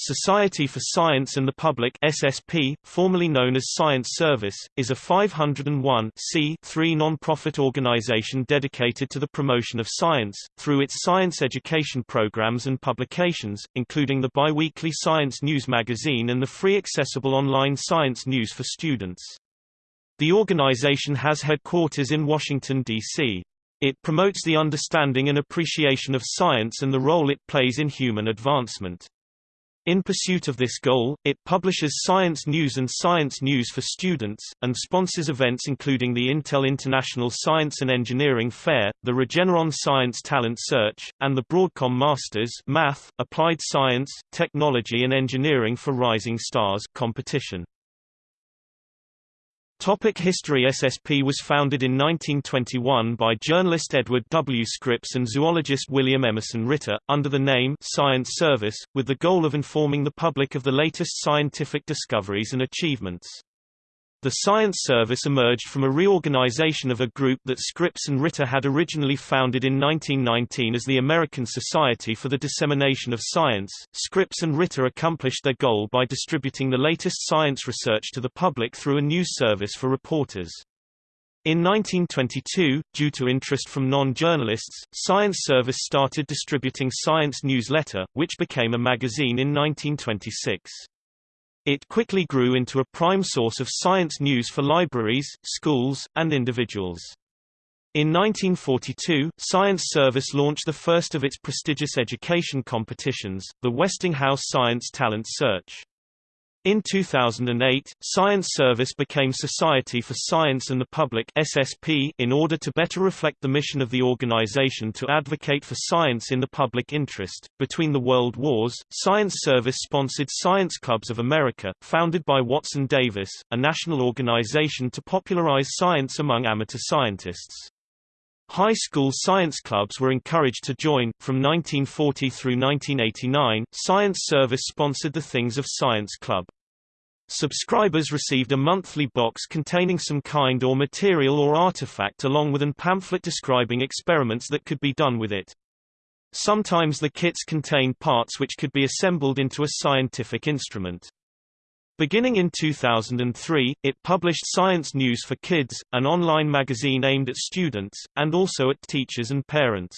Society for Science and the Public SSP, formerly known as Science Service, is a 501 non-profit organization dedicated to the promotion of science, through its science education programs and publications, including the biweekly Science News magazine and the free accessible online Science News for Students. The organization has headquarters in Washington, D.C. It promotes the understanding and appreciation of science and the role it plays in human advancement. In pursuit of this goal, it publishes science news and science news for students, and sponsors events including the Intel International Science and Engineering Fair, the Regeneron Science Talent Search, and the Broadcom Masters Math, Applied Science, Technology and Engineering for Rising Stars competition. Topic History SSP was founded in 1921 by journalist Edward W. Scripps and zoologist William Emerson Ritter, under the name Science Service, with the goal of informing the public of the latest scientific discoveries and achievements. The Science Service emerged from a reorganization of a group that Scripps and Ritter had originally founded in 1919 as the American Society for the Dissemination of Science. Scripps and Ritter accomplished their goal by distributing the latest science research to the public through a news service for reporters. In 1922, due to interest from non-journalists, Science Service started distributing Science Newsletter, which became a magazine in 1926. It quickly grew into a prime source of science news for libraries, schools, and individuals. In 1942, Science Service launched the first of its prestigious education competitions, the Westinghouse Science Talent Search. In 2008, Science Service became Society for Science and the Public SSP in order to better reflect the mission of the organization to advocate for science in the public interest. Between the World Wars, Science Service sponsored Science Clubs of America, founded by Watson Davis, a national organization to popularize science among amateur scientists. High school science clubs were encouraged to join. From 1940 through 1989, Science Service sponsored the Things of Science Club. Subscribers received a monthly box containing some kind or material or artifact along with an pamphlet describing experiments that could be done with it. Sometimes the kits contained parts which could be assembled into a scientific instrument. Beginning in 2003, it published Science News for Kids, an online magazine aimed at students, and also at teachers and parents.